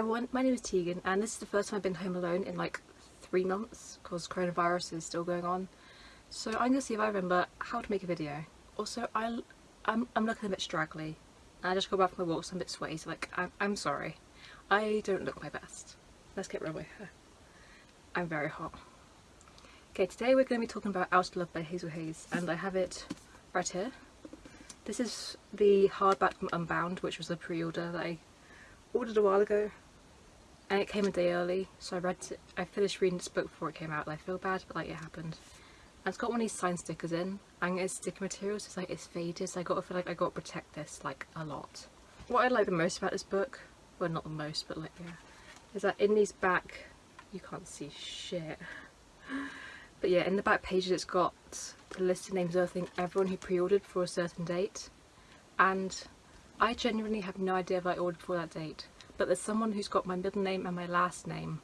everyone, my name is Tegan and this is the first time I've been home alone in like three months because coronavirus is still going on. So I'm going to see if I remember how to make a video. Also, I, I'm, I'm looking a bit straggly. I just got back from my walk so I'm a bit sweaty so like, I'm, I'm sorry. I don't look my best. Let's get rid of my hair. I'm very hot. Okay, today we're going to be talking about Out of Love by Hazel Hayes and I have it right here. This is the hardback from Unbound which was a pre-order that I ordered a while ago and it came a day early so I read it, I finished reading this book before it came out and I feel bad but like it happened. And it's got one of these sign stickers in and it's sticky material so it's like it's faded so I got to feel like I got to protect this like a lot. What I like the most about this book, well not the most but like yeah, is that in these back, you can't see shit but yeah, in the back pages it's got the list of names of everything everyone who pre-ordered for a certain date. And I genuinely have no idea if I ordered for that date. But there's someone who's got my middle name and my last name.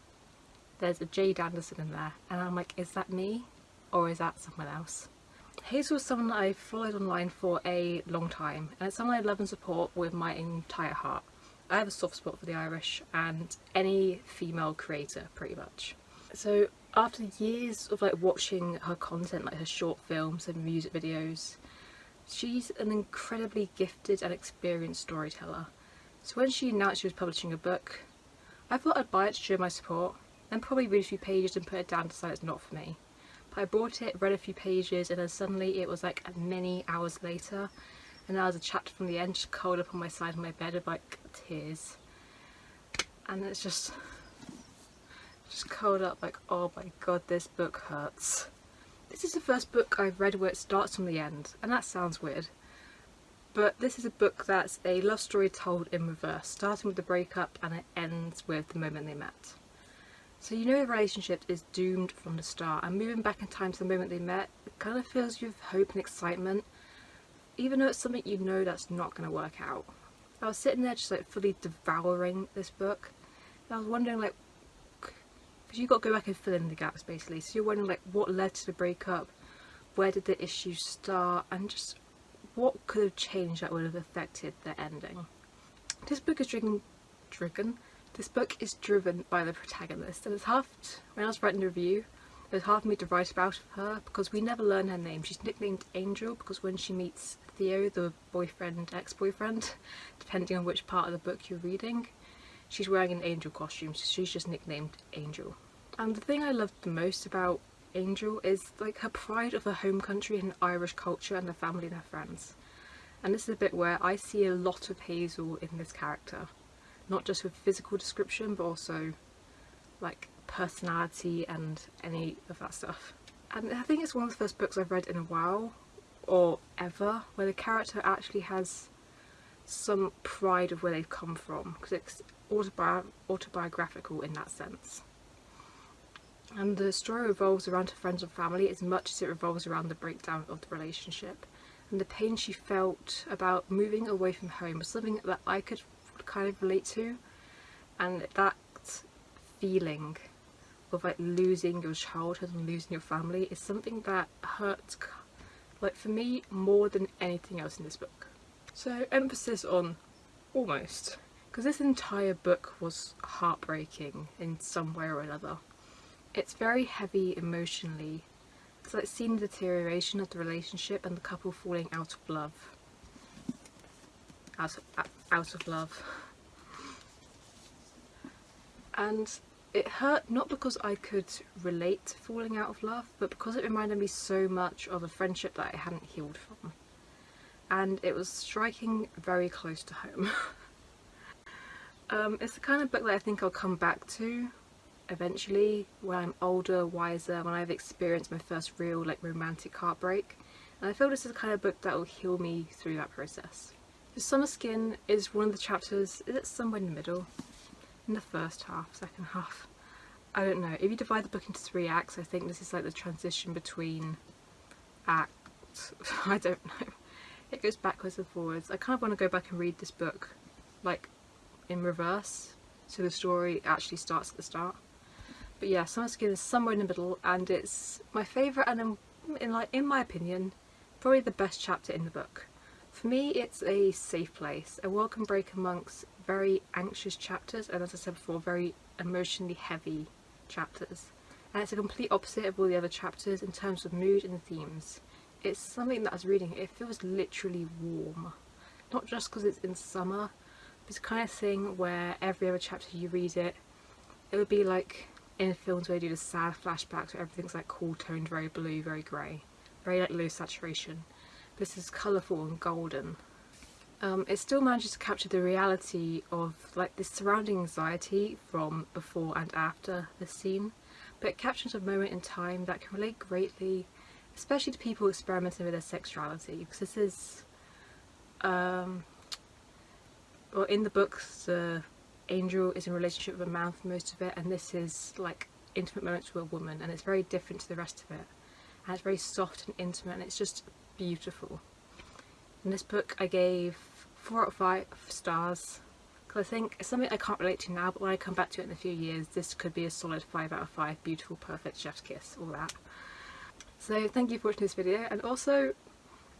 There's a Jade Anderson in there. And I'm like, is that me? Or is that someone else? Hazel was someone that I followed online for a long time. And it's someone I love and support with my entire heart. I have a soft spot for the Irish and any female creator pretty much. So after years of like watching her content, like her short films and music videos, she's an incredibly gifted and experienced storyteller. So when she announced she was publishing a book, I thought I'd buy it to show my support, then probably read a few pages and put it down to say it's not for me. But I bought it, read a few pages, and then suddenly it was like many hours later, and there was a chapter from the end just curled up on my side of my bed of like tears. And it's just just curled up like oh my god this book hurts. This is the first book I've read where it starts from the end and that sounds weird but this is a book that's a love story told in reverse starting with the breakup and it ends with the moment they met. So you know the relationship is doomed from the start and moving back in time to the moment they met it kind of fills you with hope and excitement even though it's something you know that's not going to work out. I was sitting there just like fully devouring this book and I was wondering like because you've got to go back and fill in the gaps basically so you're wondering like what led to the breakup where did the issues start and just what could have changed that would have affected the ending? This book is driven driven this book is driven by the protagonist and it's half when I was writing the review it was hard for me to write about her because we never learn her name. She's nicknamed Angel because when she meets Theo the boyfriend ex-boyfriend depending on which part of the book you're reading she's wearing an angel costume so she's just nicknamed Angel. And the thing I loved the most about Angel is like her pride of her home country and Irish culture and her family and her friends. And this is a bit where I see a lot of Hazel in this character. Not just with physical description but also like personality and any of that stuff. And I think it's one of the first books I've read in a while or ever where the character actually has some pride of where they've come from because it's autobi autobiographical in that sense and the story revolves around her friends and family as much as it revolves around the breakdown of the relationship and the pain she felt about moving away from home was something that I could kind of relate to and that feeling of like losing your childhood and losing your family is something that hurts like for me more than anything else in this book. So emphasis on almost because this entire book was heartbreaking in some way or another. It's very heavy emotionally. so It's seeing the deterioration of the relationship and the couple falling out of love. Out of, out of love. And it hurt not because I could relate to falling out of love, but because it reminded me so much of a friendship that I hadn't healed from. And it was striking very close to home. um, it's the kind of book that I think I'll come back to eventually when I'm older, wiser, when I've experienced my first real like romantic heartbreak and I feel this is the kind of book that will heal me through that process. The Summer Skin is one of the chapters, is it somewhere in the middle? In the first half, second half? I don't know. If you divide the book into three acts I think this is like the transition between acts, I don't know. It goes backwards and forwards. I kind of want to go back and read this book like in reverse so the story actually starts at the start but yeah Summer Skin is somewhere in the middle and it's my favourite and in, in, like in my opinion probably the best chapter in the book. For me it's a safe place, a welcome break amongst very anxious chapters and as I said before very emotionally heavy chapters and it's a complete opposite of all the other chapters in terms of mood and themes. It's something that I was reading, it feels literally warm. Not just because it's in summer, it's kind of thing where every other chapter you read it, it would be like in films where they do the sad flashbacks where everything's like cool toned, very blue, very grey, very like low saturation. This is colourful and golden. Um, it still manages to capture the reality of like the surrounding anxiety from before and after the scene, but it captures a moment in time that can relate greatly, especially to people experimenting with their sexuality, because this is, um, well in the books the angel is in relationship with a man for most of it, and this is like intimate moments with a woman, and it's very different to the rest of it, and it's very soft and intimate, and it's just beautiful. In this book I gave 4 out of 5 stars because I think it's something I can't relate to now but when I come back to it in a few years this could be a solid 5 out of 5 beautiful perfect chef's kiss all that. So thank you for watching this video and also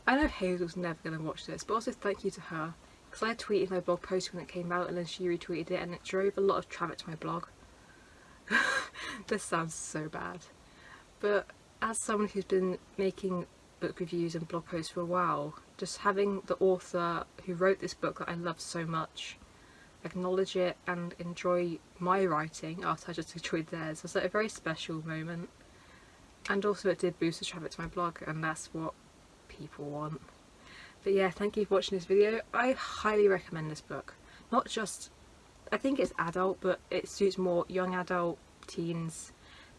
I know Hazel's never going to watch this but also thank you to her because I tweeted my blog post when it came out and then she retweeted it and it drove a lot of traffic to my blog. this sounds so bad but as someone who's been making book reviews and blog posts for a while. Just having the author who wrote this book that I love so much acknowledge it and enjoy my writing after I just enjoyed theirs was like a very special moment. And also it did boost the traffic to my blog and that's what people want. But yeah, thank you for watching this video. I highly recommend this book. Not just, I think it's adult, but it suits more young adult, teens,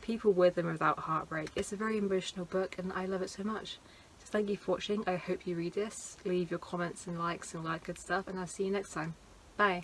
people with and without heartbreak. It's a very emotional book and I love it so much. So thank you for watching, I hope you read this, leave your comments and likes and all that good stuff and I'll see you next time. Bye!